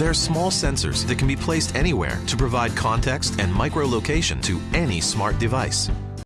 They're small sensors that can be placed anywhere to provide context and micro-location to any smart device.